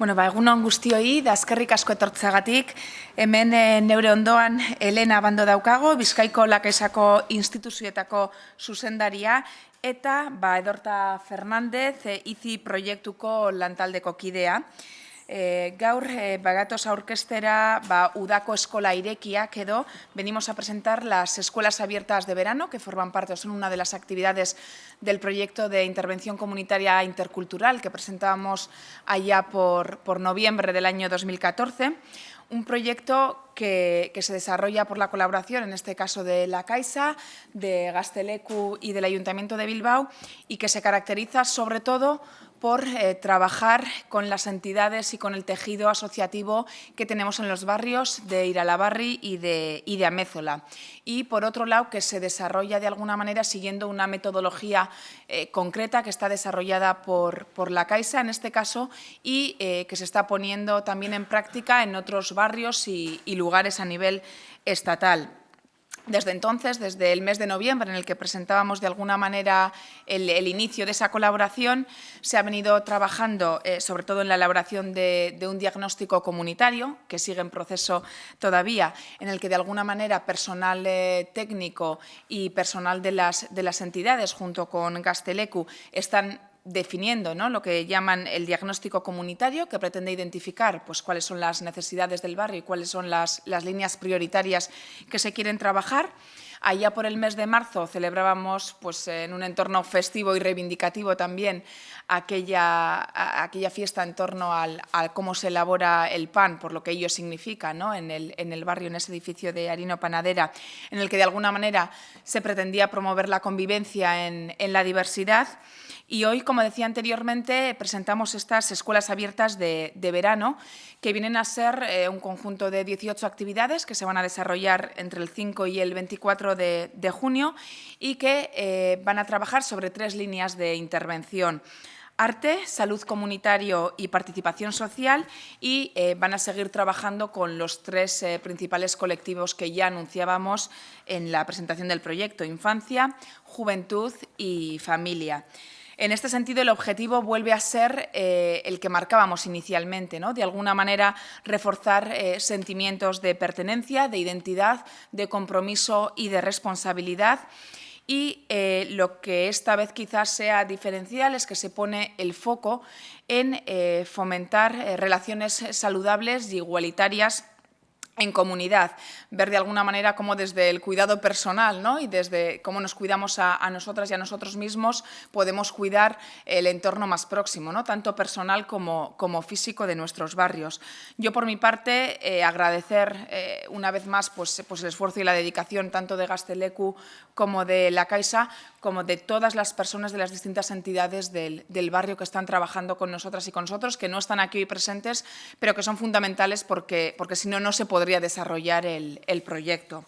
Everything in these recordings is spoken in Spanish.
Bueno, ba, egunon guztioi, da eskerrik asko etortzagatik, hemen e, neure ondoan Elena Bando daukago, Bizkaiko Lakaisako instituzioetako zuzendaria, eta ba, Edorta Fernandez, e, IZI proiektuko lantaldeko kidea. E, gaur, e, bagatoz aurkestera, ba, udako venimos a presentar las escuelas abiertas de verano, que forman parte, son una de las actividades del proyecto de intervención comunitaria intercultural que presentábamos allá por, por noviembre del año 2014 un proyecto que, que, se desarrolla por la colaboración, en este caso de la Caixa, de Gastelecu y del Ayuntamiento de Bilbao, y que se caracteriza sobre todo por eh, trabajar con las entidades y con el tejido asociativo que tenemos en los barrios de Iralabarri y de, Amézola. Y, por otro lado, que se desarrolla de alguna manera siguiendo una metodología eh, concreta que está desarrollada por, la Caixa, en este caso, y eh, que se está poniendo también en práctica en otros barrios y lugares a nivel estatal. Desde entonces, desde el mes de noviembre, en el que presentábamos de alguna manera el, inicio de esa colaboración, se ha venido trabajando eh, sobre todo en la elaboración de, de, un diagnóstico comunitario, que sigue en proceso todavía, en el que de alguna manera personal eh, técnico y personal de las, de las entidades, junto con Gastelecu, están definiendo ¿no? lo que llaman el diagnóstico comunitario, que pretende identificar pues, cuáles son las necesidades del barrio y cuáles son las, las líneas prioritarias que se quieren trabajar. Allá por el mes de marzo celebrábamos pues, en un entorno festivo y reivindicativo también aquella, aquella fiesta en torno al, a cómo se elabora el pan, por lo que ello significa ¿no? en, el, en el barrio, en ese edificio de Harino Panadera, en el que de alguna manera se pretendía promover la convivencia en, en la diversidad. Y hoy, como decía anteriormente, presentamos estas escuelas abiertas de, verano, que vienen a ser eh, un conjunto de 18 actividades que se van a desarrollar entre el 5 y el 24 de, junio y que eh, van a trabajar sobre tres líneas de intervención arte, salud comunitario y participación social y eh, van a seguir trabajando con los tres principales colectivos que ya anunciábamos en la presentación del proyecto, infancia, juventud y familia. En este sentido, el objetivo vuelve a ser eh, el que marcábamos inicialmente, ¿no? de alguna manera reforzar eh, sentimientos de pertenencia, de identidad, de compromiso y de responsabilidad. Y eh, lo que esta vez quizás sea diferencial es que se pone el foco en fomentar relaciones saludables y igualitarias en comunidad, ver de alguna manera cómo desde el cuidado personal ¿no? y desde cómo nos cuidamos a, a, nosotras y a nosotros mismos podemos cuidar el entorno más próximo, ¿no? tanto personal como, como físico de nuestros barrios. Yo por mi parte eh, agradecer eh, una vez más pues, pues el esfuerzo y la dedicación tanto de Gastelecu como de la Caixa, como de todas las personas de las distintas entidades del, del barrio que están trabajando con nosotras y con nosotros, que no están aquí hoy presentes, pero que son fundamentales porque, porque si no, no se podría desarrollar el, el proyecto.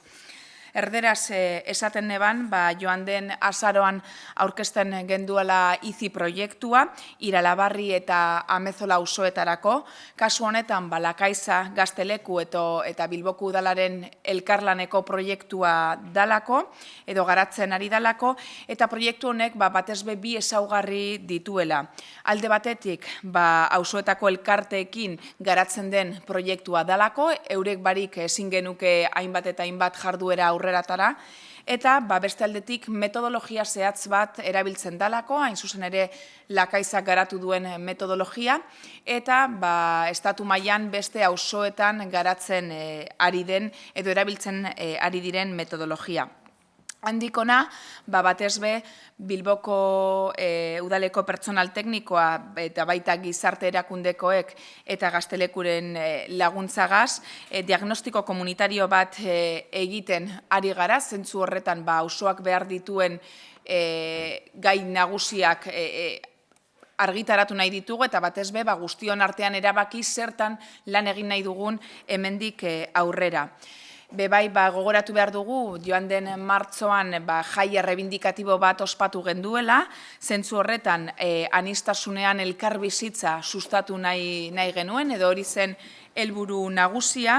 Erderaz eh, esaten neban, ba, joan den azaroan aurkezten genduela izi proiektua, iralabarri eta amezola usoetarako. Kasu honetan, ba, lakaiza gazteleku eto, eta bilboku udalaren elkarlaneko proiektua dalako, edo garatzen ari dalako, eta proiektu honek ba, batezbe bi ezaugarri dituela. Alde batetik, ba, auzoetako elkarteekin garatzen den proiektua dalako, eurek barik ezin genuke hainbat eta hainbat jarduera aurreratara, eta ba, beste aldetik metodologia zehatz bat erabiltzen dalako, hain zuzen ere lakaizak garatu duen metodologia, eta ba, estatu mailan beste auzoetan garatzen e, ari den edo erabiltzen e, ari diren metodologia. Handikona, ba, batez be, Bilboko e, udaleko pertsonal teknikoa eta baita gizarte erakundekoek eta gaztelekuren e, laguntzagaz, e, diagnostiko komunitario bat e, egiten ari gara, zentzu horretan ba, ausoak behar dituen e, gai nagusiak e, e, argitaratu nahi ditugu eta batez be ba, guztion artean erabaki zertan lan egin nahi dugun hemendik e, aurrera. Bebai, ba, gogoratu behar dugu, joan den martzoan ba, jai errebindikatibo bat ospatu genduela, zentzu horretan e, anistasunean elkar bizitza sustatu nahi, nahi genuen, edo hori zen helburu nagusia,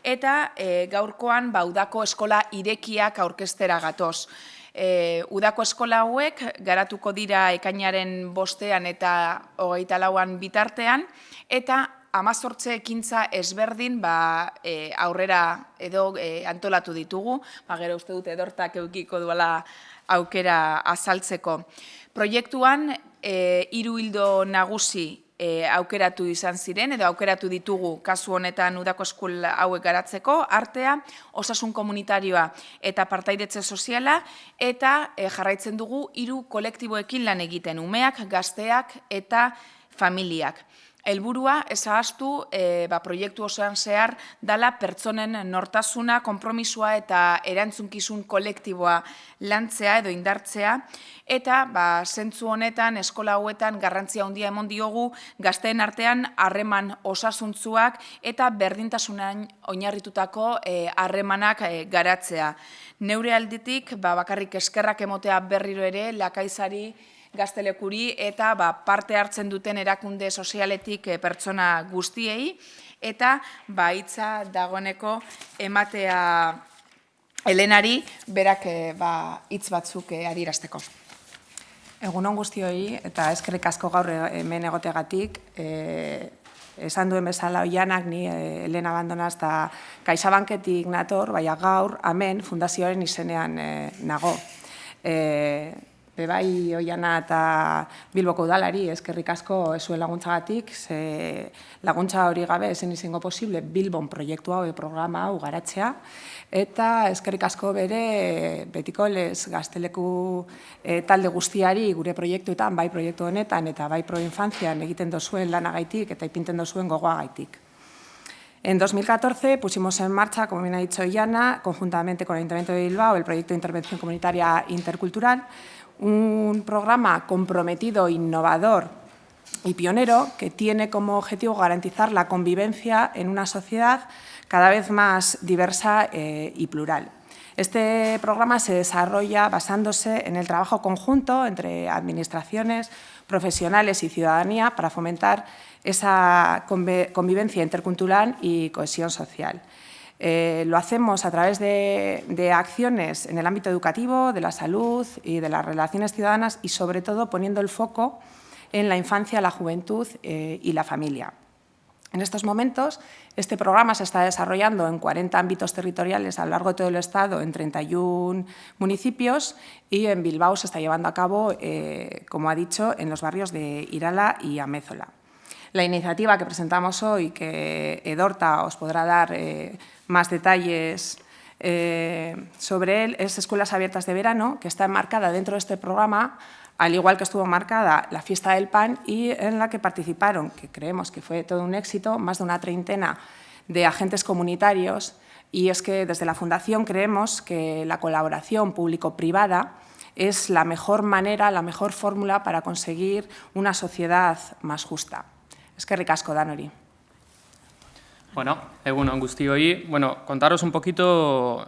eta e, gaurkoan baudako eskola irekiak aurkestera gatoz. E, udako eskola hauek garatuko dira ekainaren bostean eta hogeita lauan bitartean, eta amazortze ekintza ezberdin ba, e, aurrera edo e, antolatu ditugu, ba, gero uste dute edortak eukiko duela aukera azaltzeko. Proiektuan, e, hiru hildo nagusi e, aukeratu izan ziren, edo aukeratu ditugu kasu honetan udako eskul hauek garatzeko, artea, osasun komunitarioa eta partaidetze soziala, eta e, jarraitzen dugu hiru kolektiboekin lan egiten, umeak, gazteak eta familiak. Elburua, ezagaztu, e, ba, proiektu osoan zehar, dala pertsonen nortasuna, konpromisua eta erantzunkizun kolektiboa lantzea edo indartzea, eta ba, zentzu honetan, eskola hauetan, garrantzia handia emon diogu, gazteen artean harreman osasuntzuak eta berdintasunan oinarritutako e, harremanak e, garatzea. Neure alditik, ba, bakarrik eskerrak emotea berriro ere, lakaizari, gaztelekuri eta ba, parte hartzen duten erakunde sozialetik e, pertsona guztiei eta ba, hitza dagoeneko ematea Helenari berak e, ba, hitz batzuk e, adirazteko. Egun on guztioi eta eskerrik asko gaur hemen egotegatik, e, esan duen bezala oianak ni Elena Abandonaz eta Kaixabanketik nator, baina gaur hemen fundazioaren izenean e, nago. E, bebai oiana eta bilboko udalari eskerrik asko esuen laguntzagatik, ze laguntza hori gabe esen izango posible bilbon proiektu hau, programa hau garatzea, eta eskerrik asko bere betiko lez gazteleku e, talde guztiari gure proiektuetan, bai proiektu honetan eta bai proinfantzian egiten dozuen lanagaitik eta ipinten dozuen gogoagaitik. En 2014 pusimos en marcha, como bien ha dicho Iana, conjuntamente con el Ayuntamiento de Bilbao, el proyecto de intervención comunitaria intercultural, un programa comprometido, innovador y pionero que tiene como objetivo garantizar la convivencia en una sociedad cada vez más diversa eh, y plural. Este programa se desarrolla basándose en el trabajo conjunto entre administraciones, profesionales y ciudadanía para fomentar esa convivencia intercultural y cohesión social. Eh, lo hacemos a través de, acciones en el ámbito educativo, de la salud y de las relaciones ciudadanas y, sobre todo, poniendo el foco en la infancia, la juventud eh, y la familia. En estos momentos, este programa se está desarrollando en 40 ámbitos territoriales a lo largo de todo el Estado, en 31 municipios, y en Bilbao se está llevando a cabo, eh, como ha dicho, en los barrios de Irala y Amézola. La iniciativa que presentamos hoy, que Edorta os podrá dar más detalles eh, sobre él, es Escuelas Abiertas de Verano, que está enmarcada dentro de este programa, al igual que estuvo marcada la Fiesta del Pan y en la que participaron, que creemos que fue todo un éxito, más de una treintena de agentes comunitarios y es que desde la Fundación creemos que la colaboración público-privada es la mejor manera, la mejor fórmula para conseguir una sociedad más justa. Es que ricasco, Danori. Bueno, Egun hoy, bueno, contaros un poquito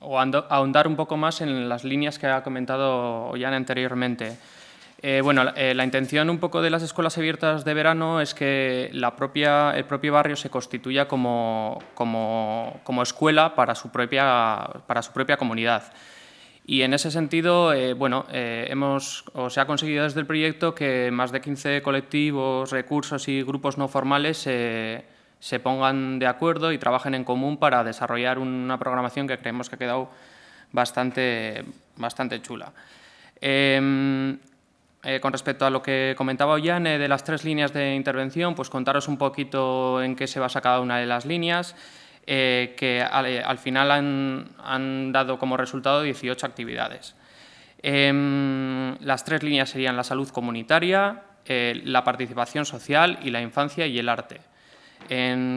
o ahondar un poco más en las líneas que ha comentado Jan anteriormente. Eh, bueno, eh, la intención un poco de las escuelas abiertas de verano es que la propia, el propio barrio se constituya como, como, como escuela para su, propia, para su propia comunidad. Y en ese sentido, eh, bueno, hemos, o se ha conseguido desde el proyecto que más de 15 colectivos, recursos y grupos no formales se pongan de acuerdo y trabajen en común para desarrollar una programación que creemos que ha quedado bastante, bastante chula. Em, eh, con respecto a lo que comentaba Ollane de las tres líneas de intervención, pues contaros un poquito en qué se basa cada una de las líneas, eh, que al, final han, dado como resultado 18 actividades. Em, las tres líneas serían la salud comunitaria, eh, la participación social y la infancia y el arte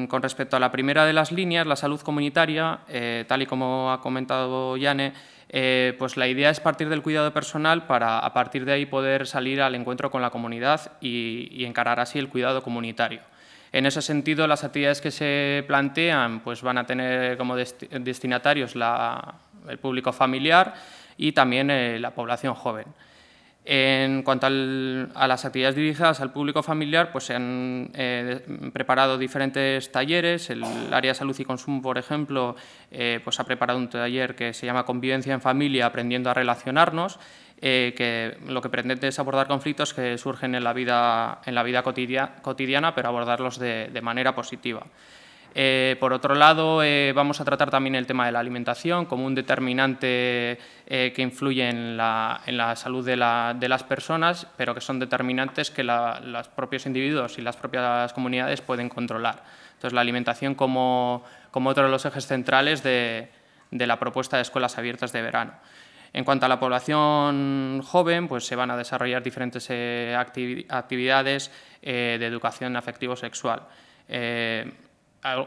con respecto a la primera de las líneas, la salud comunitaria, eh, tal y como ha comentado Yane, eh, pues la idea es partir del cuidado personal para a partir de ahí poder salir al encuentro con la comunidad y, encarar así el cuidado comunitario. En ese sentido, las actividades que se plantean pues van a tener como destinatarios el público familiar y también eh, la población joven. En cuanto a las actividades dirigidas al público familiar, pues se han eh, preparado diferentes talleres. El área de salud y consumo, por ejemplo, eh, pues ha preparado un taller que se llama Convivencia en Familia, aprendiendo a relacionarnos, eh, que lo que pretende es abordar conflictos que surgen en la vida, en la vida cotidiana, pero abordarlos de, de manera positiva. Eh, por otro lado, eh, vamos a tratar también el tema de la alimentación como un determinante eh, que influye en la, salud de, las personas, pero que son determinantes que los propios individuos y las propias comunidades pueden controlar. Entonces, la alimentación como, otro de los ejes centrales de, la propuesta de escuelas abiertas de verano. En cuanto a la población joven, pues se van a desarrollar diferentes actividades de educación afectivo-sexual.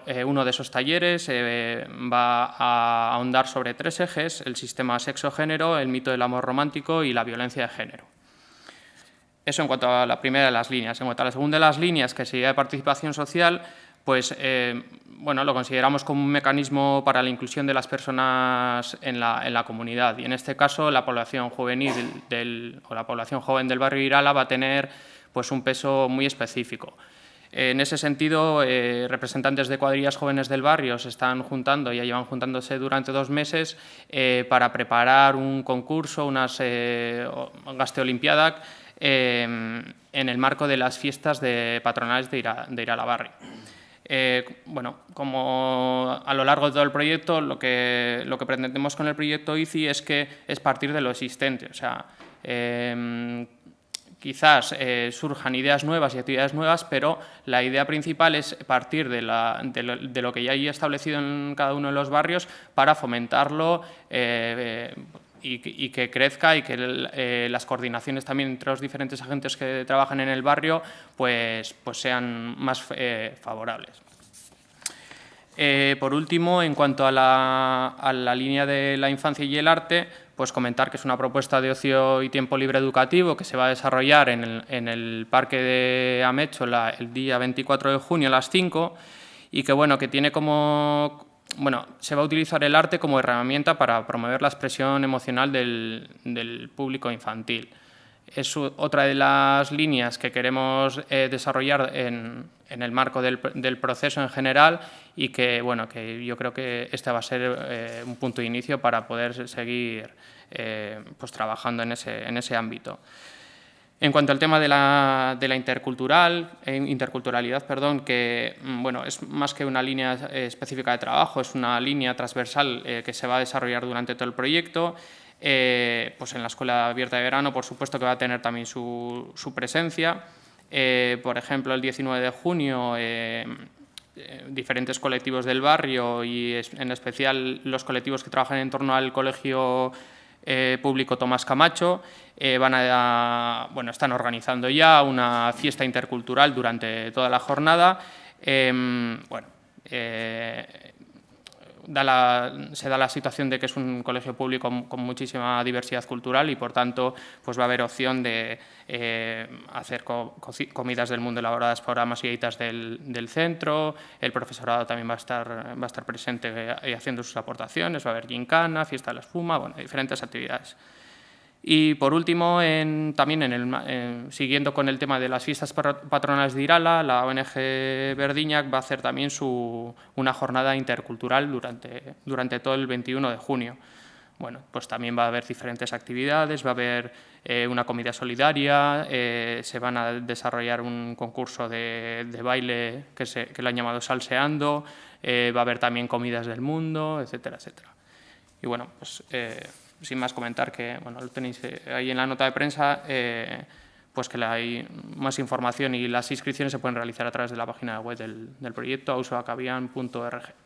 Eh, uno de esos talleres eh, va a ahondar sobre tres ejes, el sistema sexo-género, el mito del amor romántico y la violencia de género. Eso en cuanto a la primera de las líneas. En cuanto a la segunda de las líneas, que sería de participación social, pues eh, bueno, lo consideramos como un mecanismo para la inclusión de las personas en la, comunidad. Y en este caso, la población juvenil del, o la población joven del barrio Irala va a tener pues, un peso muy específico. En ese sentido, eh, representantes de cuadrillas jóvenes del barrio se están juntando, ya llevan juntándose durante dos meses eh, para preparar un concurso, unas eh, gasteolimpiadas, en el marco de las fiestas de patronales de, de Iralabarri. bueno, como a lo largo de todo el proyecto, lo que, lo que pretendemos con el proyecto ICI es que es partir de lo existente, o sea, quizás eh, surjan ideas nuevas y actividades nuevas, pero la idea principal es partir de, lo, que ya hay establecido en cada uno de los barrios para fomentarlo eh, y, que crezca y que eh, las coordinaciones también entre los diferentes agentes que trabajan en el barrio pues, pues sean más favorables. por último, en cuanto a la línea de la infancia y el arte, pues comentar que es una propuesta de ocio y tiempo libre educativo que se va a desarrollar en el, Parque de Amecho el día 24 de junio a las 5 y que, bueno, que tiene como... Bueno, se va a utilizar el arte como herramienta para promover la expresión emocional del, público infantil. Es otra de las líneas que queremos eh, desarrollar en, el marco del, proceso en general y que, bueno, que yo creo que este va a ser eh, un punto de inicio para poder seguir eh, pues, trabajando en ese, en ese ámbito. En cuanto al tema de la, eh, interculturalidad, perdón, que mm, bueno, es más que una línea específica de trabajo, es una línea transversal que se va a desarrollar durante todo el proyecto. pues en la Escuela Abierta de Verano, por supuesto que va a tener también su, presencia. por ejemplo, el 19 de junio eh, diferentes colectivos del barrio y en especial los colectivos que trabajan en torno al colegio eh, público Tomás Camacho eh, van a, bueno, están organizando ya una fiesta intercultural durante toda la jornada. Se da la situación de que es un colegio público con, muchísima diversidad cultural y, por tanto, pues va a haber opción de eh, hacer comidas del mundo elaboradas por amas y aitas del, centro, el profesorado también va a estar, va a estar presente eh, haciendo sus aportaciones, va a haber gincana, fiesta de la espuma, bueno, diferentes actividades. Y por último, también en el, siguiendo con el tema de las fiestas patronales de Irala, la ONG Verdiñac va a hacer también su, una jornada intercultural durante, durante todo el 21 de junio. Bueno, pues también va a haber diferentes actividades, va a haber eh, una comida solidaria, eh, se van a desarrollar un concurso de, baile que, se, que lo han llamado Salseando, eh, va a haber también comidas del mundo, etcétera, etcétera. Y bueno, pues sin más comentar que, bueno, lo tenéis eh, ahí en la nota de prensa, eh, pues que hay más información y las inscripciones se pueden realizar a través de la página web del, del proyecto ausoacabian.org.